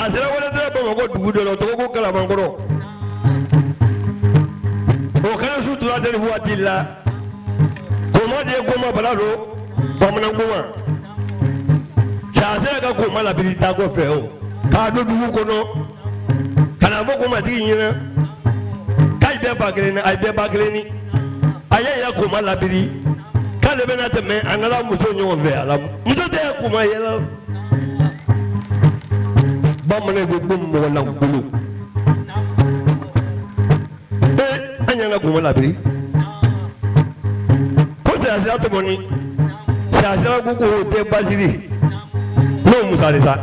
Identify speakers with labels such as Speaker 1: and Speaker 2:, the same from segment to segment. Speaker 1: a sera walasera bamakɔ dugu dɔ la tɔgɔko kalabankɔrɔ o kɛra su tora tɛ nin waati la koma de ye koma bala don bamanan koma sasera ka koma labiri taa kɔfɛ o k'a don dugu kɔnɔ ka na fɔ komatigi ɲɛna k'a ye bɛɛ ba kelen ni a ye bɛɛ ba kelen ni a y'a yira koma labiri k'ale bɛna tɛmɛ a nana muso ɲɔgɔn fɛ a la muso tɛ kuma yɛlɛ bamanan eh, bɛ ko mɔgɔlankolo ee an y'an ka gɔngɔ labiri ko sirasira tɔmɔni sirasira ko ko o tɛ basiri n'o musa de sa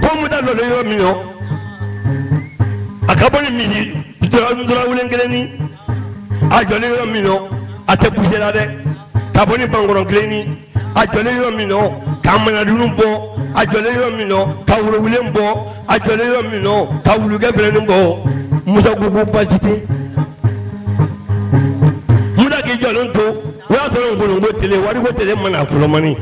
Speaker 1: ko musa dɔ de yɔrɔ min na a ka bɔ ni misi dɔrɔn kelen ni a jɔlen yɔrɔ min na a tɛ kusera dɛ ka bɔ ni bankɔrɔ kelen ni a jɔlen yɔrɔ min na kamanadunu bɔ a jɔlen yɔrɔ min nɔ ka wuluwulen bɔ a jɔlen yɔrɔ min nɔ ka wulukɛ bɛrɛnin bɔ musa ko ko baasi tɛ musa k'i jɔlen to o y'a sɔrɔ nkolonko tele wariko tele mana fɔlɔmani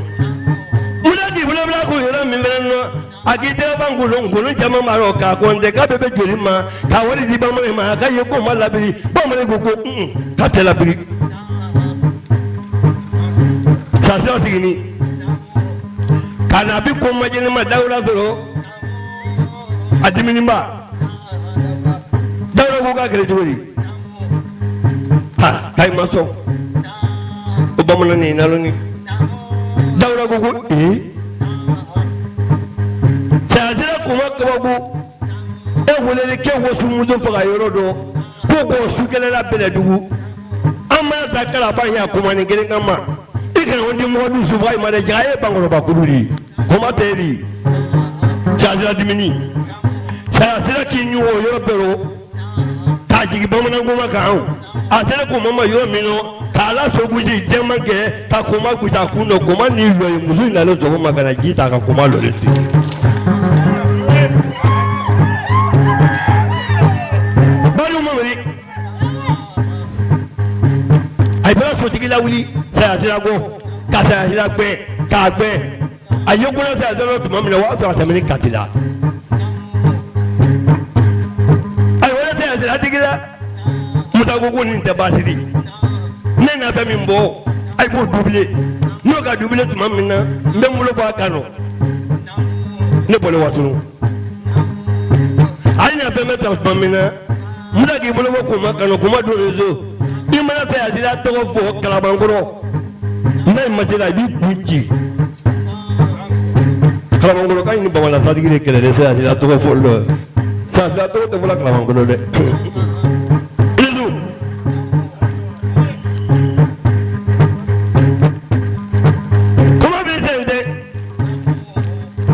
Speaker 1: musa k'i bolobila k'o yɔrɔ min fɛnɛ nɔ a k'i tɛgɛ ban nkolon nkolon caman b'a rɔ k'a kɔnte k'a bɛɛ bɛ joli ma k'a wari di bamanan ma a ka ye k'o ma labiri bamanan ko ko un k'a tɛ labiri sasiya sigini ka na bi ko majenima dawuda sɔrɔ a diminiba dawuda ko k'a kɛlɛ cogo di ha k'a ma sɔn o bamanan nin naloni dawuda ko ko ee eh? sayasira kuma kababu e weleli kɛ wasumuso faga yɔrɔ dɔ ko k'o sukɛlɛla bɛlɛdugu an b'a ta kala a kuma ni kelen kama i kana o di mɔgɔ dusu fɔ a ma dɛ jaga e ye bankɔrɔba kulu de ye homa teri sasira dimini sayasira k'i ɲugu o yɔrɔ bɛɛ ro k'a jigin bamanankoma kan a sera k'o mama yɔrɔ min na k'a lasogosi jɛman kɛ ka koma gosi a kun na koma ni lɔ ye muso in nalen sɔgɔma ka na ji ta ka koma a to. àìbẹ́rẹ̀ sotigi la wuli sayasira gbọ́ ka sayasira gbẹ k'a gbẹ a ye kolo ta dɔrɔn tuma min na o y'a sɔrɔ a tɛmɛni kati la a ye wolo ta yan sira digi dɛ musa ko ko nin tɛ baasi de ye ne na fɛn min bɔ a ye k'o dubile n'o ka dubile tuma min na n bɛ n bolo bɔ a kan nɔ ne bɔlen watunu a ye na fɛn bɛ ta tuma min na musa k'i bolo bɔ kuma kan nɔ kuma don rezo i mana fɛ yan sira tɔgɔ fɔ kalabankɔrɔ n'a ye masira i b'i kun ci kalabankɔrɔka ni bamana sadigi de kɛlɛ de se asila tɔgɔ fɔli dɔ asila tɔgɔ tɛ fɔla kalabankɔrɔ dɛ isu kɔmɔ bɛ se dɛ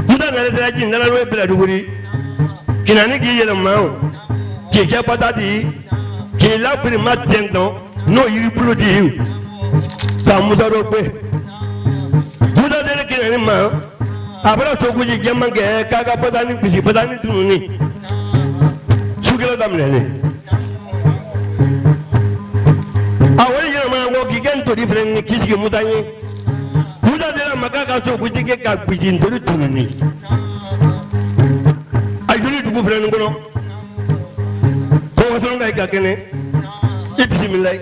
Speaker 1: musa nana sera ji nana n'o ye biladuguri kinani k'i yɛlɛma o k'i patati k'i lakiri ma n'o yiri bulu di ka musa dɔ gbe musa deli kinani ma abara sogoji jɛman kɛ k'a ka patani gosi patani tununi sukɛla daminɛlen a wari yɛlɛmana kɔ k'i kɛ ntori fɛnɛ ni k'i sigi muta ye muta dira ma k'a ka sogoji kɛ ka gosi ntori tununi a joli dugu fɛnɛ nin kɔnɔ kɔkɔ sɔrɔ ka yi ka kɛnɛ i bisimilayi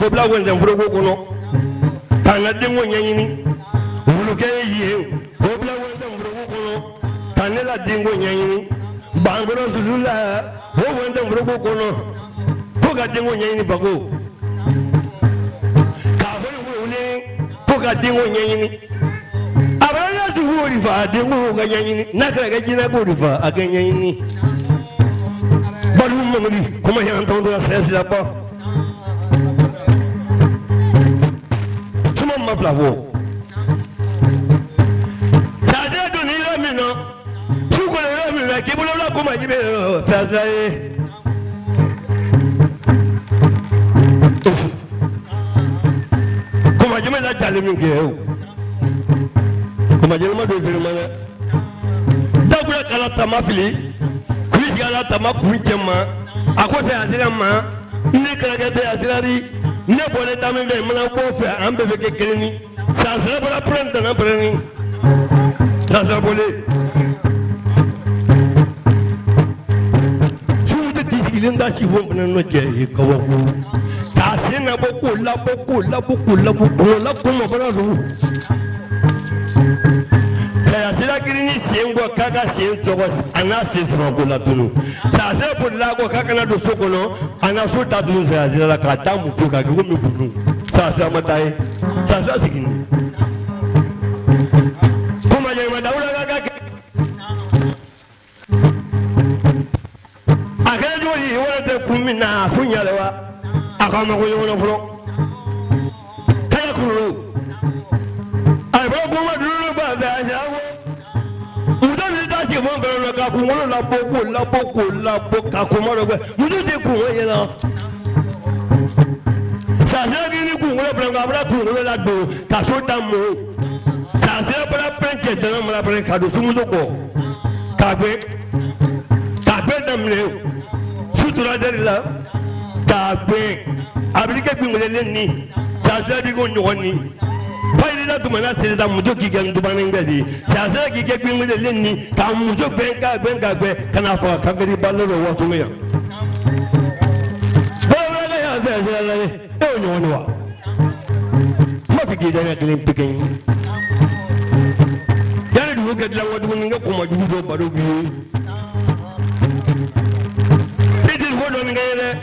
Speaker 1: ko bila wɛnzɛn foroko kɔnɔ k'an ka denko ɲɛɲini wulukɛ ye yi ye o bila wɛntɛ forogo kɔnɔ ka ne la denko ɲɛɲini bankɔrɔ dusu la o wɛntɛ forogo kɔnɔ ko ka denko ɲɛɲini bago k'a fɔ ne ko ne ko ka denko ɲɛɲini a bɛ ne dusu o de fa a denko ka ɲɛɲini n'a kɛra kɛ jinɛ k'o de fa a kɛ ɲɛɲini. Balu Mamadi, comment il y a un la cesse ma bila bɔ sade dun yɔrɔ min na su kɔnɔ yɔrɔ min na k'i bolo la ko ma ji bɛ yɔrɔ pɛrɛsɛ ye. kɔmajɛmɛ la jalen min kɛ o kɔmajɛmɛ ma don feere ma dɛ dabula kala tama fili kuli jigin ala tama kun cɛ ma a ko tɛ a sira ma ne kɛlɛkɛ tɛ a sira di ne bɔnɛ dame bɛ mana bɔ fɛ an bɛɛ bɛ kɛ kelen ni sansara bɔra pɛrɛn dana pɛrɛn ni sansara bɔlen suw tɛ ti sigilen ka si fɔ fana nɔ cɛ ye kabako k'a sen na k'o labɔ k'o labɔ k'o labɔ k'o labɔ k'o mabɔra don mɛ sirakiri ni sen bɔ k'a ka sen sɔgɔ a n'a sen sama ko la tunu sase bolila kɔ k'a kana don so kɔnɔ a na so ta tunu sase la k'a taa muso kan k'i komi kulu sase a ma taa ye sase sigi ni. kuma yɛlɛma dawuda ka ka kɛ. a kɛra cogo di wɛrɛ tɛ kun min na a kun ɲa la wa a ka mago ɲɔgɔn na fɔlɔ kala kulu. a e bɛ kuma duuru ba fɛ a ɲa ke mo bẹ̀rẹ̀ la kakú wọn lọ bó kó lọ bó kó lọ bó kakú mọ lọgbẹ muso de kun wọn yẹn lọ. sase kiri kunkolo fana ko a fana kunkolo la don ka so da mo sase fana pɛn cɛ tɛnɛ mara fana ka don sumuso kɔ k'a gbé k'a gbé daminɛ sutura de la k'a gbé a bɛ kɛ kunkolo ni sase de ko ɲɔgɔn ni fayrida dumana serida muso k'i kɛ ndubanikɛ de ye sasɛ k'i kɛ gbɛngbɛlɛle ni k'a muso gbɛn ka gbɛn ka gbɛn ka n'a faga kabiri balo la waati min yan. bɛɛ y'a fɛ sira la dɛ e y'o ɲɔgɔn de wa. kuma fi k'i dɛmɛ kelen pe kelen. yanni dugu kɛ dilan ko dumuni kɛ kɔma jugu dɔ baro b'i ye. i ti ko dɔɔni kɛ ye dɛ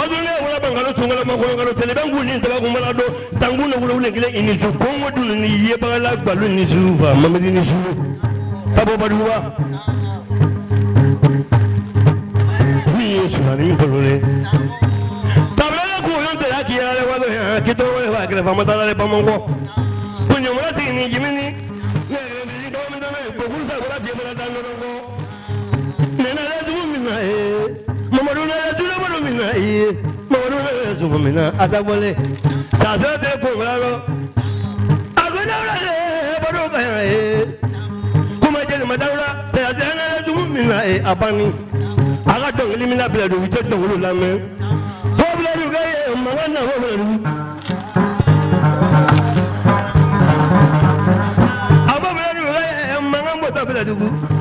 Speaker 1: wadule wala bangalo tungala makolo ngalo tele bengu ni taba kumala do tangu na wala wala gile ini zu kongo dulu ni ye bangala balu ni zuva mamedi ni zu tabo baduwa ni yesu na ni kolole tabala ko yonte la kiyale wado ya kito wala ba kire famata la le pamongo kunyo mala tini jimini olóyè zùmùmínà àtàgbọ́lé tàbí ọbẹ̀ kò rárọ́ àgbẹ̀dáwọ́lá lè bọ́dọ̀ bẹ̀rẹ̀ ẹ̀ kó máa jẹ́ lèmọ̀dáwọ́lá tẹ̀yà tẹ̀yà náírà zùmùmínà ẹ̀ abani aka dɔnkili min na bila dugu i tɛ dɔnkili lamɛn fo bila dugu ka a fo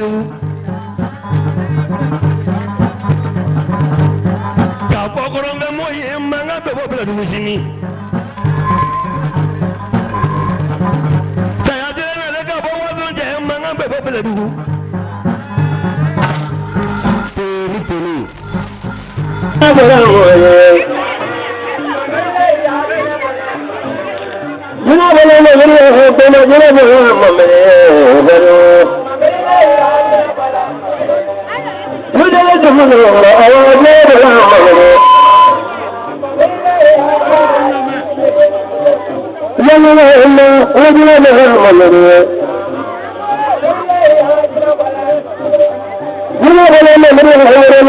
Speaker 1: kanu ka kɔkɔrɔ bɛ mɔ ye mankan bɛ bɔ bila dugu sini saya tɛ na ale ka bɔ waso cɛ mankan bɛ bɔ bila dugu
Speaker 2: toni toni a kɛra mɔgɔ ye. Jina bolo ma
Speaker 3: jina ko ma jina bolo ma mɛ balo. وجه من الامرأة وأجاب الأمر جللهم وجلبهم الأمر جلب الأمر
Speaker 2: الحور وجلبهم الأمر جلب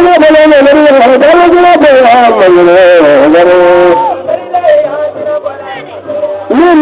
Speaker 2: الأمر
Speaker 3: الحور وجلبهم الأمر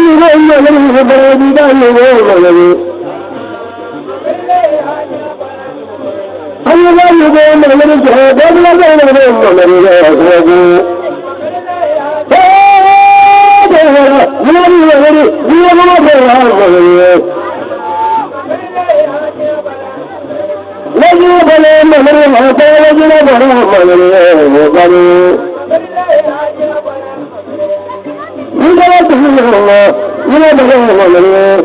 Speaker 3: یے روئے اللہ دی داری روئے اللہ دی روئے اللہ دی روئے اللہ دی روئے اللہ دی subhanallah ya subhanallah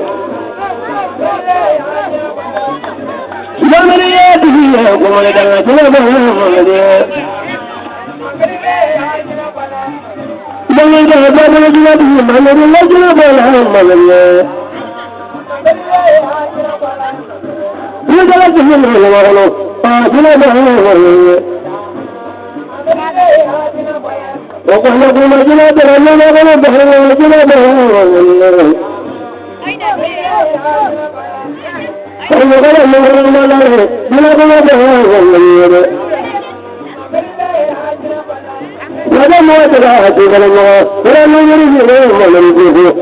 Speaker 3: Jangan jangan jangan jangan
Speaker 2: jangan jangan jangan
Speaker 3: وقحنا في مدينة غنينا غنى بحر ومدينة بحر
Speaker 2: فإن غنى من غير ما نعرف
Speaker 3: بلا غنى بحر ومدينة هذا ما تبعه ولا ما ولا ما يريد غير ما نريده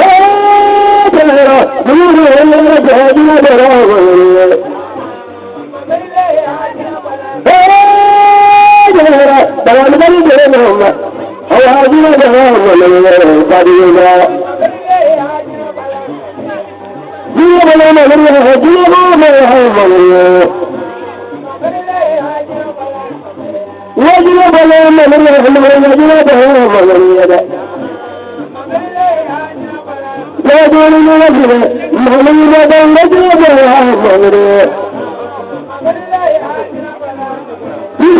Speaker 2: هذا
Speaker 3: العراق من غير ما نعرف بلا غنى بحر ومدينة طبعا مريض لهم هو هذه لهم قديما
Speaker 2: ديما لما مريض ديما ما يهم
Speaker 3: وجنب لما مريض المريض جنب هم مريض
Speaker 2: لا دون من رجل مريض وجنب هم مريض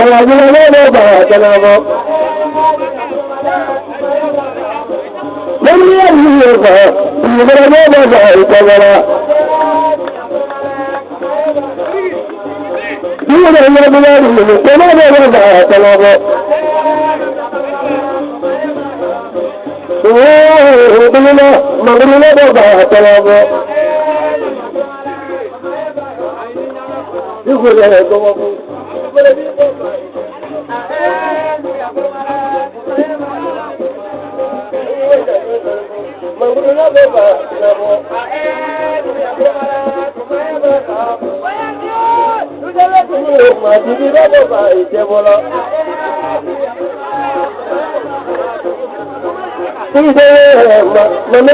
Speaker 3: ọ̀làdúrà náà lọ bà wà tẹ̀lé ọmọ. lórí ẹ̀rí yóò bà ọ́ ìgbàlá náà lọ bà ìtọ́gbọ́ra. bí wọ́n lè yọ ọdún láàrin lòlù pé náà lọ bà wà tẹ̀lé ọmọ. Wọ́n ọ̀rọ̀ ìdílé náà, màgbélé náà bọ̀ bà wà tẹ̀lé ọmọ. Bí wọ́n lè yọ ọdún láàrin lòlù. Mọ̀mọ́rin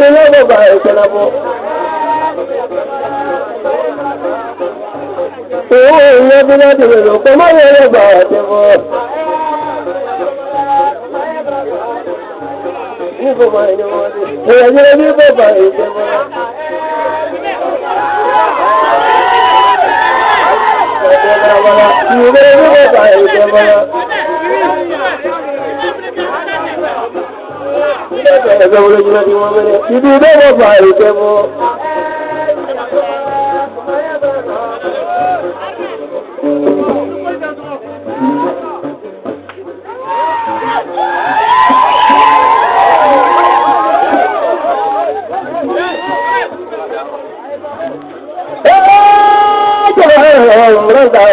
Speaker 3: lọ́wọ́ bá ìṣẹ̀lẹ̀ bọ̀. owó ìyẹn bí láti lè lò kó máa yẹrẹ gbà àti fún ọ. Èèyàn yẹrẹ bí bàbá ìṣe fún ọ.
Speaker 2: Ìwé ní bàbá ìṣe fún ọ. Ìdí
Speaker 3: ìdánwò bàbá ìṣe fún ọ.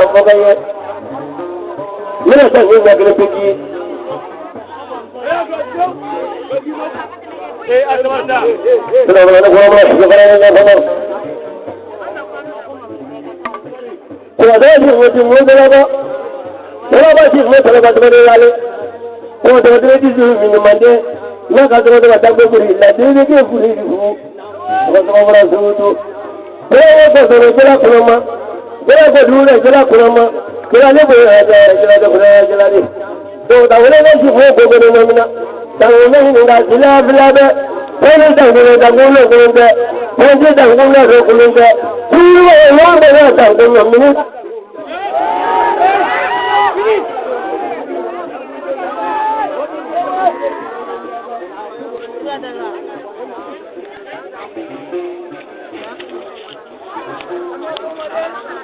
Speaker 3: o fɔ ka ye n bɛna taa ɲɛ ɲɛ kelen pegi ye. Kɔrɔdɔn ti fo ti fo dɔrɔn dɔrɔn ba ti fo sɛbɛn ka tɛmɛ ne wale kɔn tɛmɛ tɛmɛ ti suru fini mande n'a ka tɛmɛ tɛmɛ dagbe kuri ladili k'e kuri dugu mɔgɔ caman fana suru to bɛɛ y'o fɔ sɔrɔ jɛla kɔnɔ ma. kira ko dure kira kuna ma kira ne ko da kira da kuna kira ne to da wani ne shi ko gogo ne mamina da wani ne da bila bila be ko ne da gogo da gogo ko ne ko ne da gogo ko ko ne ku ne wa ne da gogo mamina
Speaker 2: Thank you.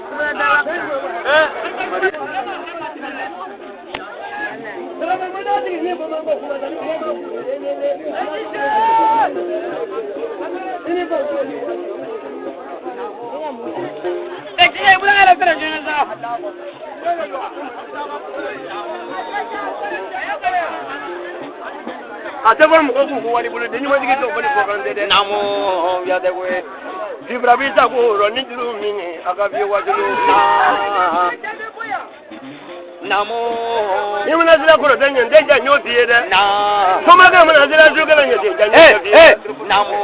Speaker 1: 아, 저번에 먹고 구워리 불을 내년 어떻게 또 나무 어, 야대고 zibrabita ko roni juru mini akabi wajulu namo ni mana zira kuro dan yan dan yan yoti ye dɛ so ma kan mana zira su kana yoti dan yan yoti ye eh, eh. namo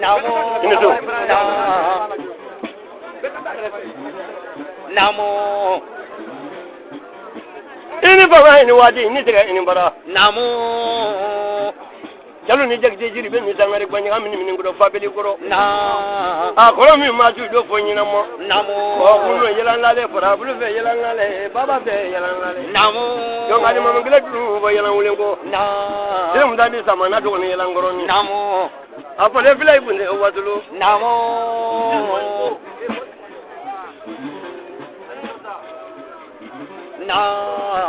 Speaker 1: namo ina so namo ini baba ini wadi ini tiga ini bara namo jalu ni jagije jiri be mi sangare gbanya ami ni ngoro fabeli koro na a ah, koro mi ma ju do fo nyina mo namo o kunu yelan lale fara bulu fe yelan lale baba fe yelan lale namo yo ngani mo ngile du bo yelan wulen ko na de mu dadi sama na do ni yelan goro ni namo a fo le filai bunde o wadulu namo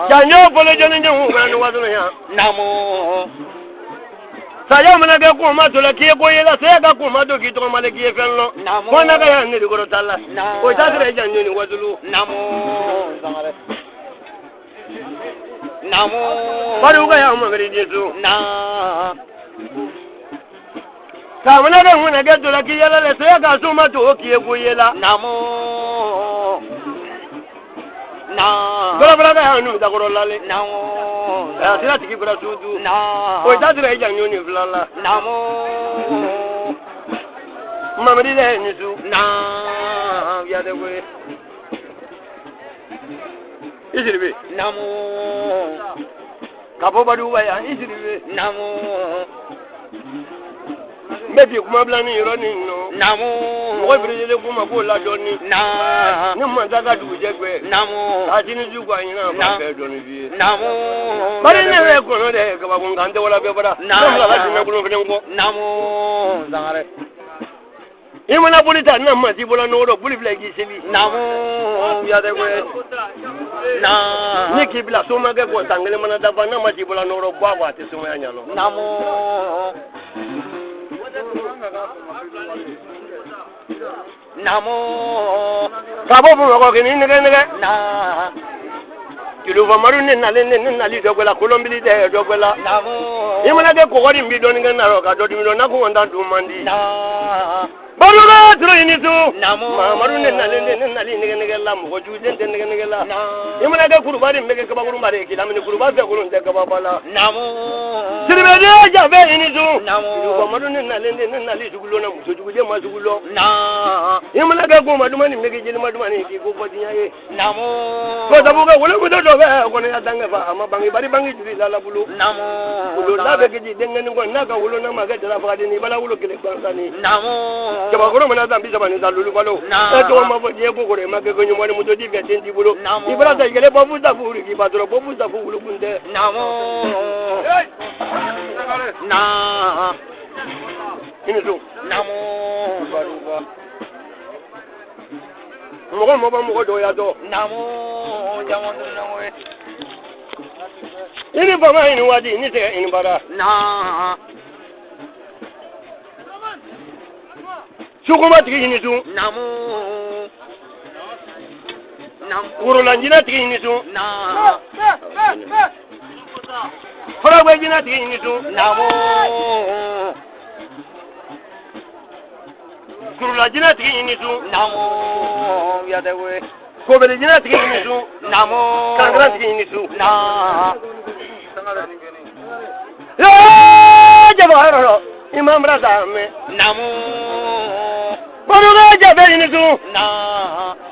Speaker 1: Janyo bolo jani jangu ngani wadulu ya namo
Speaker 2: saya mana ga ko ma
Speaker 1: dola ke ko yela saya ga ko ma do ki to ma le ki fen lo ko na ga ya ne ko tala ko ta sira ja ni ni wadulu Namu. zangare namo baru ga ya ma gari jesu na ka mana ga mun ga dola ki yela le saya ga so ma to ki ko yela namo bɛrɛbɛrɛ bɛ hɛn nu dakɔrɔ lale a sera tigi bara suudu o ta sera i jan ɲɔ nin fila la mamadi lɛ hɛn nisu yadɛ koyi isiribe ka bɔ badugu ba yan isiribe bɛɛ bi kuma bila ni yɔrɔ nin nɔ. naamu. mɔgɔ birikelen kun ma k'o la dɔɔni. naa. ni masa ka dugujɛ bɛɛ. naamu. k'a ti ni su k'a ɲinan k'a bɛɛ dɔɔni f'i ye. naamu. bari ne yɛrɛ kɔnɔ dɛ kabakun kan tɛ wala bɛɛ bara. naamu. ne fila ka dunan kolon fɛnɛ kɔ. naamu. zangarɛ. i mana boli ta na masi bɔla nɔgɔ dɔ boli bila i k'i seli. naamu. yadɛ koyi.
Speaker 2: naa. ni
Speaker 1: k'i bila somakɛ kɔ san kelen mana dafa na masi bɔla nɔgɔ dɔ bɔ namo kabo bubɔgɔ kini nɛgɛ nɛgɛ na kìlúfɔ maru ne nalen ne ne nali dɔgɔla kolonbili tɛ dɔgɔla i mana de kɔgɔ mbi bi dɔɔni kɛ narɔ ka dɔ dimi dɔn n'a ko n ta dun man di
Speaker 2: bɔlɔlɔ
Speaker 1: turu i ni tun mamadu ne nalen ne ne nali nɛgɛ nɛgɛ la mɔgɔ jugu den tɛ nɛgɛ nɛgɛ la i mana kɛ kuruba nin bɛ kɛ kabakurunba de ye k'i lamini kuruba fɛ kolon tɛ kababa la siribe de ja bɛ ini sun. kɔmɔdu ne nalen de ne nalen dugu lɔ na muso jugu de ma dugu lɔ. i mana kɛ ko ma duma ni mege jeli ma duma ni k'i ko fɔ diɲɛ ye. ko sabu kɛ wolo muso dɔ bɛ kɔni y'a dan kɛfa a ma bange bari bange juru la bolo. wolo n'a bɛ kɛ ji denkɛni kɔni n'a ka wolo n'a ma kɛ jala fagaden ni i bala wolo kelen gansan ni. jabakɔrɔ mana san bi saba ni san lulu balo. e tɔgɔ ma fɔ diɲɛ ko kɔrɔ i ma kɛ ko ɲuman ni muso ti fɛ den t'i bolo. i bala ta yɛlɛ bɔ fusa fu k'i ba dɔrɔn bɔ fusa fu wolo kun tɛ na
Speaker 2: inu dun namu
Speaker 1: mɔgɔ mɔgɔ mɔgɔ dɔ ya dɔ namu jamu
Speaker 2: namu ye i ni bama i ni waati
Speaker 1: i ni tɛgɛ i ni bara na
Speaker 2: sukunba tigi i ni dun namu worolanjina
Speaker 1: tigi i ni dun
Speaker 2: na
Speaker 1: fọlọ́gbẹ́ jiná tì í ní tún nàmú. kurula jiná tì í ní tún nàmú yàtẹ̀wé. kòbèrè jiná tì í ní tún nàmú. kankana tì í ní tún yóò jẹ́ ọ̀rọ̀ imam rasa mi. nàmú. kòbèrè jẹ́ bẹ́ẹ̀ ní tún.
Speaker 2: nàá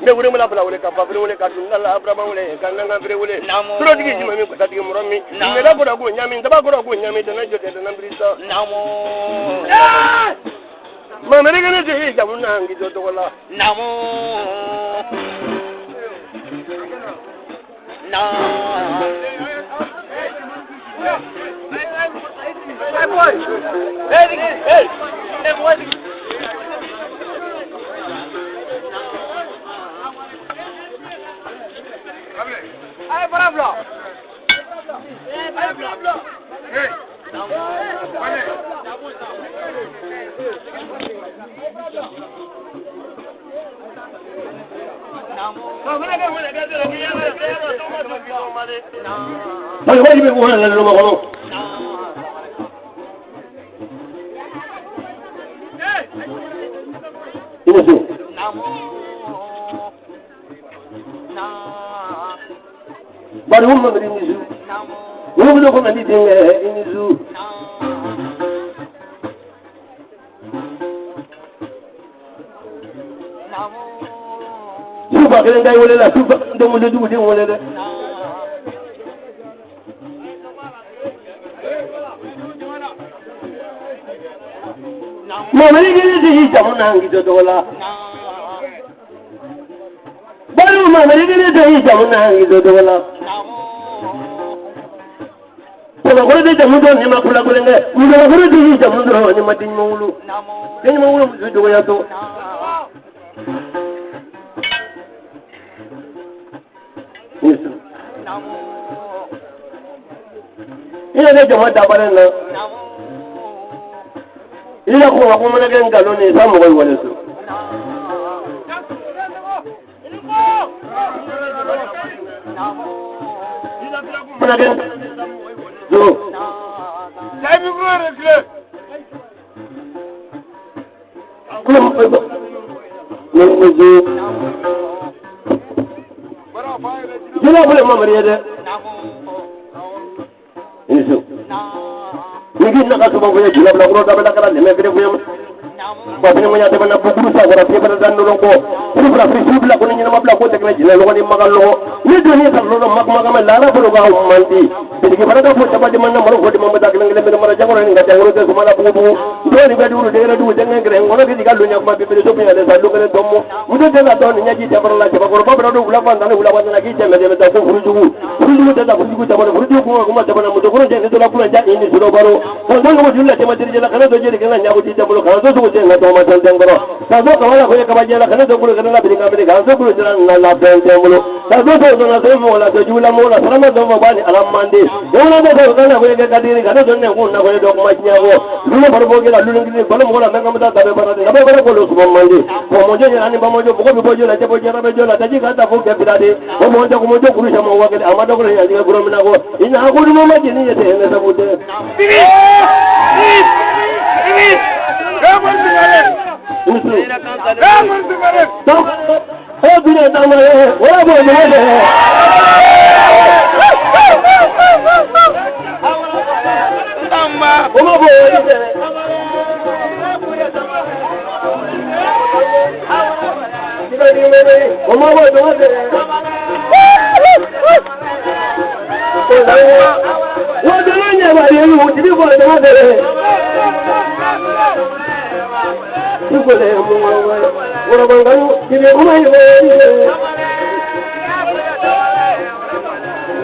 Speaker 1: ne wele mala bala wele ka fa wele ka dun la abra wele ka nan ka wele tro digi jima mi ko ta digi moro mi ne la gora go nyami da ba gora go nyami da na jo da na bri so namo ma mere ga ne je ja mun na ngi jo to wala namo
Speaker 2: na Hey boy! Hey, hey, hey, boy! ¡Eh, Pablo! ¡Eh, Pablo! ¡Eh! ¡Vale! a vale,
Speaker 3: vale, vale, kwani humu mri nizu
Speaker 2: humu doko mali dinga nizu
Speaker 3: suba kelen dai wole la suba ndomo ndu ndu wole de
Speaker 2: mọ̀mí ní ti yí ìjàmú
Speaker 3: náà ń gidi ọdọ́wọ́lá.
Speaker 2: bọ́lú mọ̀mí ní ti
Speaker 3: yí ìjàmú náà ń gidi ọdọ́wọ́lá kɔlɔkɔlɔ de jamu dɔ nin ma kula kulonkɛ kɔlɔkɔlɔ de ye jamu dɔrɔn ni ma den ɲuman wolo den ɲuman wolo muso dɔgɔya so. i yɛrɛ jama dabalen na
Speaker 1: i yɛrɛ ko wa ko mana kɛ nkalon de ye sa mɔgɔ in wale so.
Speaker 2: Thank kuna bin zo tabi kuma da kire kuma mu ko
Speaker 3: mun ko zo jina bule ma mariya de
Speaker 1: ni so ni gi na ka so ba ko ya jina bula ko da bala kala ne me gre ko ya babene mo ñaate bana bukuru sa wara fe bana danno lonko sifra fi sibla ko ni ñama bla ko tekna jina lo ni magal lo ni do ni tar lo mak magama la la bro ga mandi jadi gimana da fota mana jaman maro fota mamba da kelang kelang mara jangoro ni ngata ngoro ko mala bubu do ni gadi uru jangan kre ngoro ke digal lunya ko bibe punya da sallu kre dommo mudo da to ni nyaji da barla ke bagoro babra do bula ban da bula ban na ki jeme de da ko furuju furuju da da furuju da bala furuju ko ko ma da bala mudo ko je ni do la pura ja ni do baro ko ndan ko dilla te ma nyabu ti da bula kana do so je na to ma tan jangoro ka do ka wala ko ka ba jela kana do bula kana la bi ka bi ka so bula na la ben alam dawla bo ko kala ko ga kadiri ga don ne ko na ko do ko ma tiya wo lulu bar bo ga lulu ngi bal mo la nanga mata tabe bara de ba bara ko lo subo mande ko mo je ni ba mo jo ko bi bo jo la je bo je rabe jo la ta ji ga ta ko ke de ko mo jo ko mo jo kuru sa mo wa ga amma do ko ya ga guro mina ko ko mo ma je ni je sabu de finish finish
Speaker 2: finish Vamos, Vamos, Vamos, Vamos, obìnrin ẹ̀dá ọmọ olóbó orí bẹ̀rẹ̀.
Speaker 3: olóbó orí bẹ̀rẹ̀. wọ́n ti lóyún ẹ̀wà yẹn lù wọ́n ti bí bọ́ọ̀lù wọ́n bẹ̀rẹ̀. Ibu le mu wa wa, wa ba nganu, ibi kuma ibu le mu.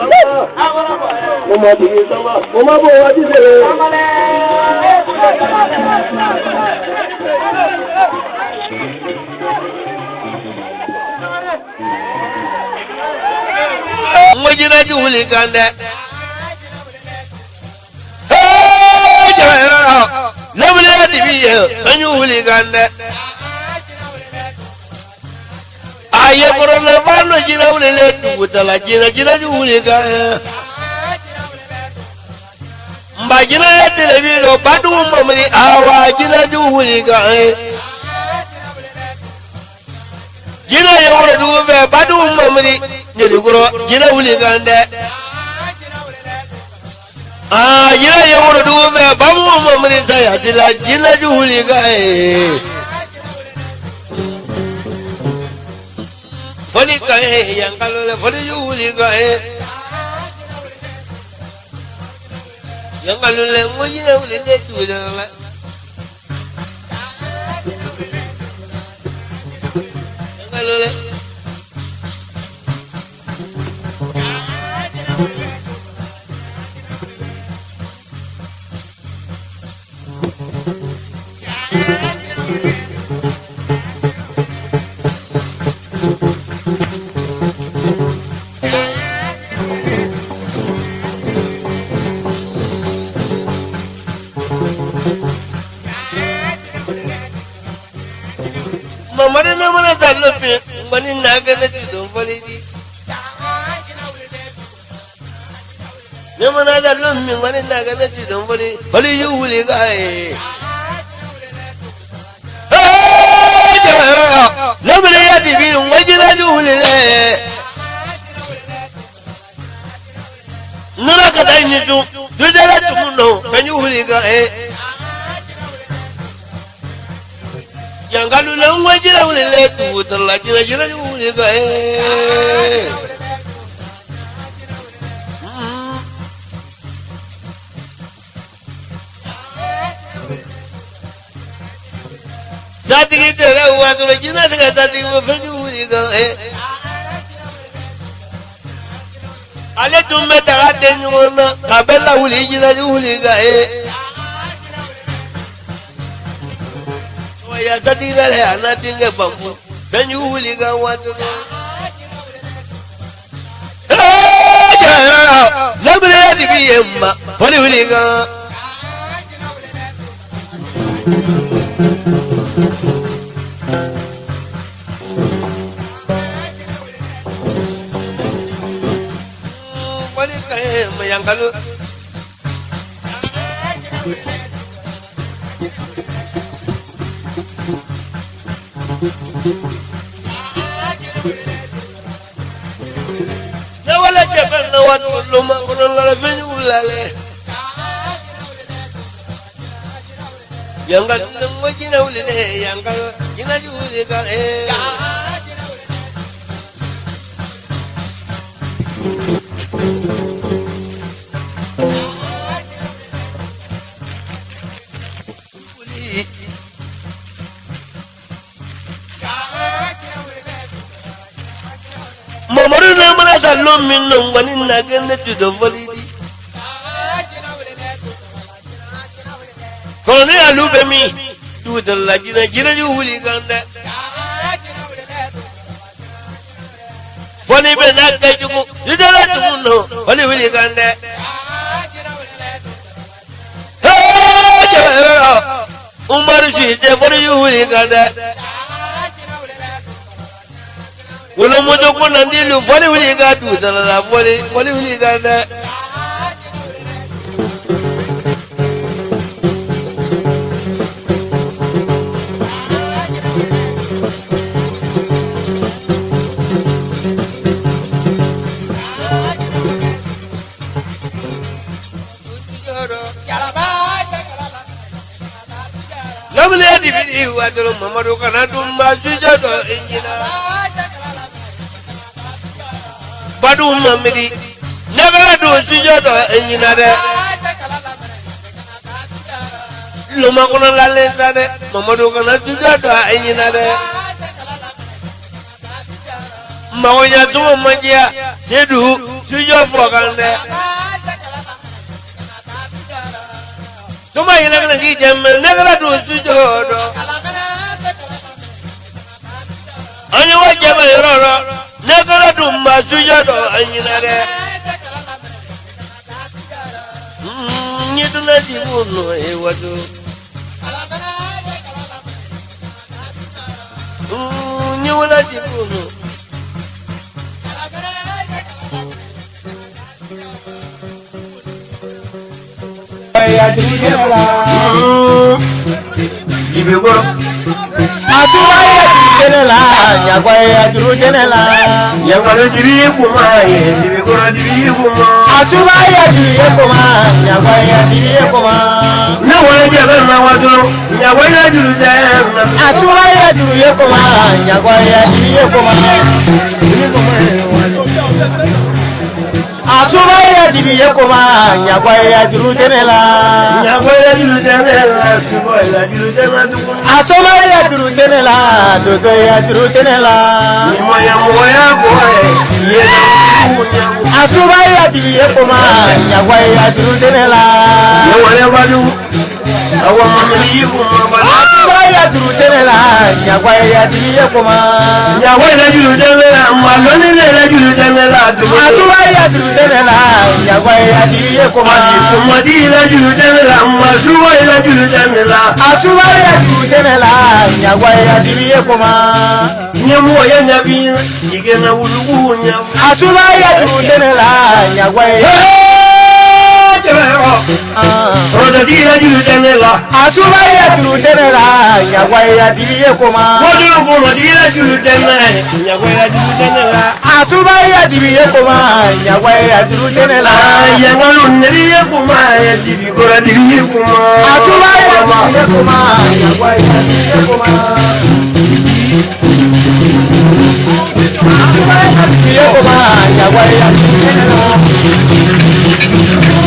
Speaker 2: mo máa
Speaker 3: bò yín sọ́mà mo máa bò wá sí ìṣẹ̀lẹ̀.
Speaker 1: Mwejinaji wuli kan dɛ.
Speaker 2: Ee jɛbɛ yɔrɔ la, lɛbili yɛ dibi yɛ,
Speaker 1: an y'u wuli kan dɛ aye korona fano jira ulele dugutala jira jira juhulika eh. mba jira ye eh, telebiro badu mamri awa jira juhulika jira eh. ye wuro dugu fɛ badu mamri nyelikoro jira wulikan dɛ aa ah, jira ye wuro dugu fɛ bamu mamri sayatila jira juhulika foli kaye yankalole foli yuhuli kaye yankalole ngojile wuli nde tuwilala yankalole munafirci don falidi ne mana da lon min wani na ga zai don wani bali yi wuli ga ye lomini ya dibi wajina ni wuli le nuna ka da ni tun dudala tumu no kan yi wuli ga ye yangalu lan wajina ku telah jira-jira gitu
Speaker 2: eh
Speaker 1: Tadi kita eh. lah waktu lagi nanti kata tadi mau gitu eh Ale tumbe tagate nyona kabela wuli jira wuli ga eh ya tadi lele ana tinge bambu dan yu wuli ga watu ne labre ya di biye ma wali wuli ga wali kare wala jafan na wat lu ma ko la la feñ wulale yangal na mo jina wulale yangal jina ju wulale ka e Thank you. lomi longwani nage ne tudo volidi koloni alu be mi tudo la jina jina ju wuli ganda foli be na ka jugu tudo la tumu no foli wuli ganda umaru ju ite foli ju wuli ganda Kolomojo kona ndilu fole wuli ga tu dalala fole fole ga da. Lọ́mílẹ̀ dìbìdì ìwà tó lọ mọ̀mọ́dún kan náà tó ń bá ṣíjọ́ tó ń jìnnà wadum mamiri nebere do sujodo enyina de luma kuna lalenta de mamadu kana sujodo enyina de mawonya tuma manjia sedu sujo fokan de tuma yina kana ki jemmel nebere do sujodo ani wa jema yororo nekala dun ma suya dɔ a ɲinɛ dɛ. Mm, ni dunna di mu nɔ ye wajo. Mm, ni wala di mu nɔ. Ìbí wo? Àdúrà yẹn jɛnɛ la ɲakɔ ye a turu jɛnɛ la. ɲakɔlɔ jiri kuma ye sibikɔrɔ jiri kuma. a tuba ye jiri ye kuma ɲakɔ ye jiri ye kuma. ne wolo jɛ bɛ ma waso ɲakɔ ye juru tɛ. a tuba ye juru ye kuma ɲakɔ ye jiri ye kuma a tuba ya dibi ye koma ɲakwa ya juru tɛmɛ la. ɲakwa ya juru tɛmɛ la tuba ya juru tɛmɛ tuguni. a soba ya juru tɛmɛ la doso ya juru tɛmɛ la. ɲumanyamɔgɔya bɔ ye ye a tuba ya dibi ye koma ɲakwa ya juru tɛmɛ la. ɲɔgɔn ya badu awa mamiri yi kun ma bala ya juru tẹ́lẹ̀ la ɲàgbá ya tigi ye koma. ɲàgbá ya juru tẹ́lẹ̀ la màlúni ne yɛrɛ juru tẹ́lẹ̀ la. màtúbà ya juru tẹ́lẹ̀ la ɲàgbá ya tigi ye koma. mɔdi yɛrɛ juru tẹ́lẹ̀ la masuwa yɛrɛ juru tẹ́lẹ̀ la. àtúbà ya juru tẹ́lẹ̀ la ɲàgbá ya tigi ye
Speaker 2: la ɲàgbá dẹmẹrọ rọdọdí yẹjú dẹmẹrọ. àtúbà yẹjú dẹmẹrọ ìyàwó ẹyàdí
Speaker 1: yẹ kó ma. wọ́n dún kó rọdí yẹjú dẹmẹrọ ìyàwó
Speaker 2: ẹyàdí dẹmẹrọ.
Speaker 1: àtúbà yẹjú yẹ kó ma ìyàwó ẹyàdí dẹmẹrọ. ìyàwó ẹyàdí yẹ kó ma ẹyàdí kọrọdí yẹ kó ma. àtúbà yẹjú yẹ kó ma ìyàwó ẹyàdí yẹ kó ma. àtúbà yẹjú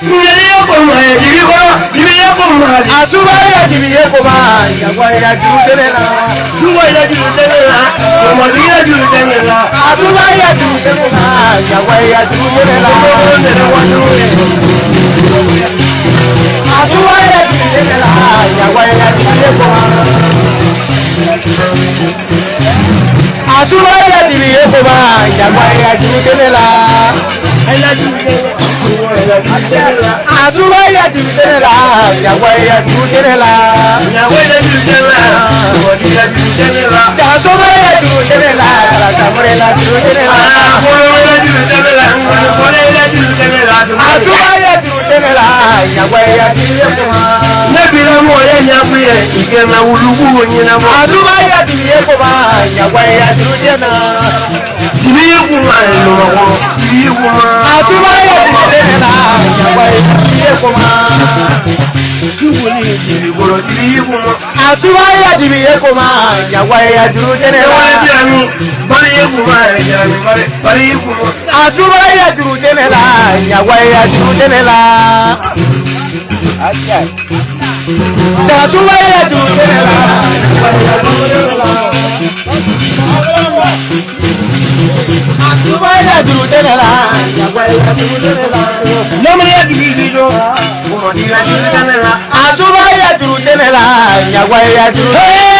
Speaker 1: àtúbà yà jìbì yé kò bá ìyàgbọ́ yà jù tẹ́lẹ̀ la túbọ̀ yà jù tẹ́lẹ̀ la ọmọdé yà jù tẹ́lẹ̀ la àtúbà yà
Speaker 2: jù tẹ́lẹ̀ la ìyàgbọ́ yà jù tẹ́lẹ̀ la àtúbà yà jù tẹ́lẹ̀ la ìyàgbọ́ yà jù tẹ́lẹ̀ la àtúbọ̀ ẹ̀yàdìrì èso bá
Speaker 1: ìjàgbá ẹ̀yàdìrì délé la. àtúbọ̀ ẹ̀yàdìrì délé la ìjàgbá ẹ̀yàdìrì délé la.
Speaker 2: ìjàgbá ẹ̀yàdìrì délé la ìwọ̀dí ẹ̀yàdìrì délé
Speaker 1: la. àtúbọ̀ ẹ̀yàdìrì délé la kàràkàmọ́rẹ́ ẹ̀yàdìrì délé la. àtúbọ̀ ẹ̀yàdìrì délé la ìwọ̀dí ẹ̀yàdìrì
Speaker 2: délé la. àtúbọ̀ ẹ̀yàdìrì tẹ́lẹ̀lá ìyàwó ẹ̀yà ti lé fún
Speaker 1: wa. Lẹ́bi lọ́mọ ọ̀rẹ́ ni a fi ẹ̀ ìgbẹ́mẹ olúkú oyin náà mọ́. Àdúrà yà ti lé fún wa ìyàwó ẹ̀yà ti ló jẹ́ náà.
Speaker 2: Ìbí yìí kún wa ẹ̀lò ọ̀wọ́, ìbí yìí kún wa. Àdúrà yà ti Àtúwáyé
Speaker 1: àdìbì yẹ kò máa yàwá ẹ̀yà dúró tẹ́lẹ̀ wá. Ẹ̀wọ́n ẹbí ẹ̀rú, bárí yẹ kò máa ẹ̀yà
Speaker 2: rẹ̀ bárí yẹ kò máa. Àtúwáyé àdìrú tẹ́lẹ̀ la, yàwá ẹ̀yà dúró tẹ́lẹ̀ la. Bọ̀tún wáyé dùn délẹ̀ la. Àtúbọ̀ wáyé dùn délẹ̀ la.
Speaker 1: Lọ́mọdé yẹ kìí di jọ. Àtúbọ̀ wáyé dùn délẹ̀ la. Àtúbọ̀ wáyé dùn délẹ̀ la. Àyàwó ayé dùn.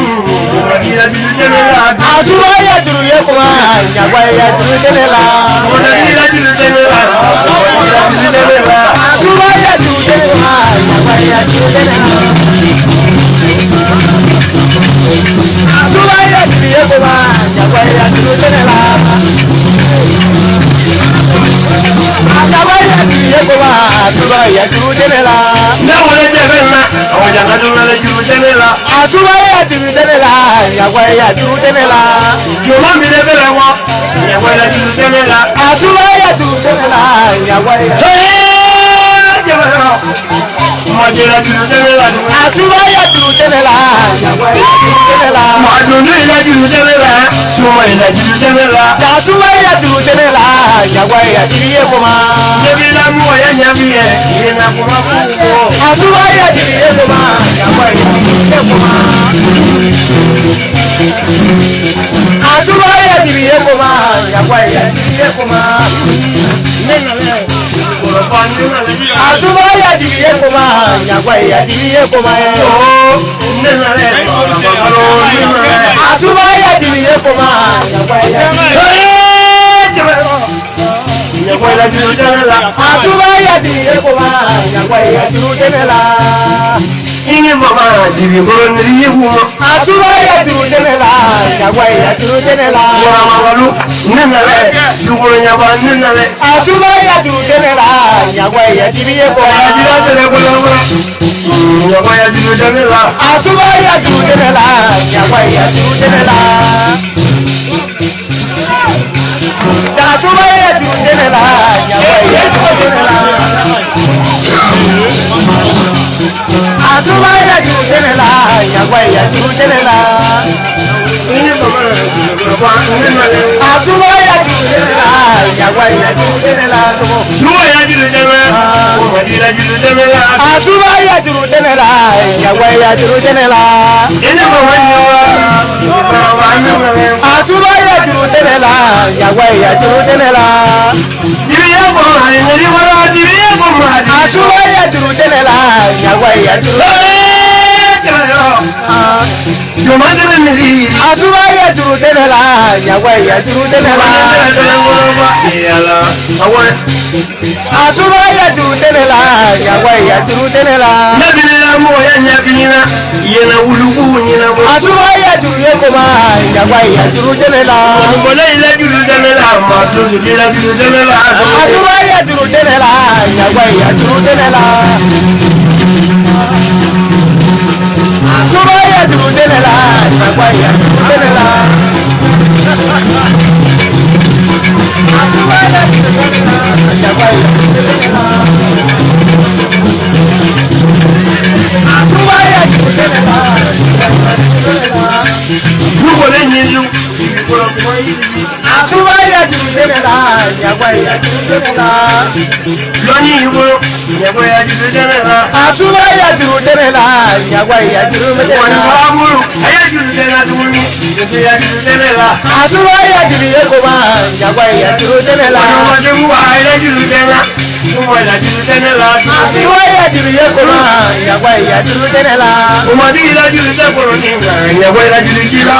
Speaker 1: a duba ya juru ye kuma ɲagwa ya juru kelen la.
Speaker 2: a duba ya juru ye kuma ɲagwa ya juru kelen la. a duba ya juru ye kuma ɲagwa
Speaker 1: ya juru kelen la àtúbà yà dúró délé la. Dáwọn ẹ jẹ́ bẹ́ẹ̀ náà, àwọn ìjàngá dúró lẹ dúró délé la. Àtúbà yà dúró délé la, ìyàwó yà dúró délé la. Yorùbá mi lè bẹ̀rẹ̀ wọn,
Speaker 2: ìyàwó yà dúró
Speaker 3: délé la.
Speaker 1: Àtúbà yà dúró délé la, ìyàwó yà dúró délé la àtúbáyà dùn tẹ́lẹ̀
Speaker 2: la. màdùnú ilẹ̀ dùn tẹ́lẹ̀ la.
Speaker 1: tuma ilẹ̀ dùn tẹ́lẹ̀ la. àtúbáyà dùn tẹ́lẹ̀ la. jagwa yà kiri yé kuma. yébi lamu ọ̀yẹ́
Speaker 2: na kuma k'u kọ. àtúbáyà kiri yé kuma. jagwa yà kiri yé kuma. àtúbáyà kiri yé kuma. jagwa yà
Speaker 1: kiri yé kuma. ne nana yà àdúgbò yàdì yé kò má yàgbà yàdì yé kò má yẹ. àdúgbò yàdì yé kò má yàgbà yàdì yé kò má yàgbà
Speaker 2: yàdì yé kò má yàgbà yàdì yé kò má
Speaker 1: ni baba dibi koron ni yebu ma atuma ya duru dene la yagwa ya duru dene la wala magalu ne na le duguro nya ba ne na le atuma ya duru dene la yagwa ya dibi ye ko ya dira dene ko la wala yagwa ya duru dene la atuma ya duru dene la yagwa
Speaker 2: ya duru dene la
Speaker 1: atuma ya duru dene la yagwa ya duru dene la àtúbà ìyàjú tẹ́lẹ̀ la ìyàgbọ́ ìyàjú tẹ́lẹ̀ la. àtúbà ìyàjú tẹ́lẹ̀ la ìyàgbọ́ ìyàjú tẹ́lẹ̀ la. túbọ̀ ìyàjú tẹ́lẹ̀ la ìyàjú tẹ́lẹ̀ la. àtúbà ìyàjú tẹ́lẹ̀ la ìyàgbọ́ ìyàjú tẹ́lẹ̀ la. ilé bàbá ni
Speaker 2: wa. àtúbà ìyàjú tẹ́lẹ̀
Speaker 1: la ìyàgbọ́ ìyàjú tẹ́lẹ̀ la. ìrìyà bọ̀ àyẹ̀wò ni wọ́n lọ́wọ́ ti rí mu mu hadi. Aduwa ya duru dele la, nyawa ya duru àdúrà yẹ dùrù délẹ̀ la yàwọ̀ yẹ dùrù délẹ̀ la. àdúrà yẹ dùrù délẹ̀ la yàwọ̀ yẹ dùrù délẹ̀ la. lẹ́bìrì la mọ̀ yẹ ɲẹ́bìrì la yẹlẹ wuluku ɲinɛ bɔ. àdúrà yẹ dùrù yẹ kò ma yàwọ̀ yẹ dùrù délẹ̀ la. mọ̀lẹ́ yìí lẹ́ dùrù délẹ̀ la mọ̀ tó dùrù lẹ́ dùrù délẹ̀ la. àdúrà yẹ dùrù délẹ̀ la yàwọ̀ yẹ dùrù délẹ̀ la.
Speaker 2: Subaya dudelela, subaya dudelela. Subaya dudelela, subaya dudelela. Subaya dudelela, subaya dudelela. Nuko lenyi yu. Subaya dùdẹ́mẹ́lá
Speaker 1: ìyàgbá ìyà dùdẹ́mẹ́lá. lónìí ìwọ ìyàgbá ìyà dùdẹ́mẹ́lá. àtúwá ìyà dùdẹ́mẹ́lá ìyàgbá ìyà dùdẹ́mẹ́lá. wọ́n ní wàá múlù ẹ̀yà dùdẹ́mẹ́lá dùmúlù ìyàgbá ìyà dùdẹ́mẹ́lá. àtúwá ìyà dùdẹ́ kò má ìyàgbá ìyà dùdẹ́mẹ́lá. wọ́n ní wọ́n ti mú wa ẹ̀yà dùdẹ́mẹ́lá. Àtiwá ìyá jùlùyẹ kòrò hàn, ìyàgbá ìyá tẹ́lẹ̀ la. Òmọdé ìlàjùlù tẹ́kọ̀rọ̀ ni, ìyàgbá ìlàjùlù jí lọ.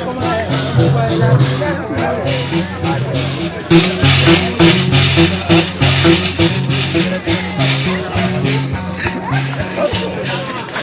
Speaker 2: Thank you.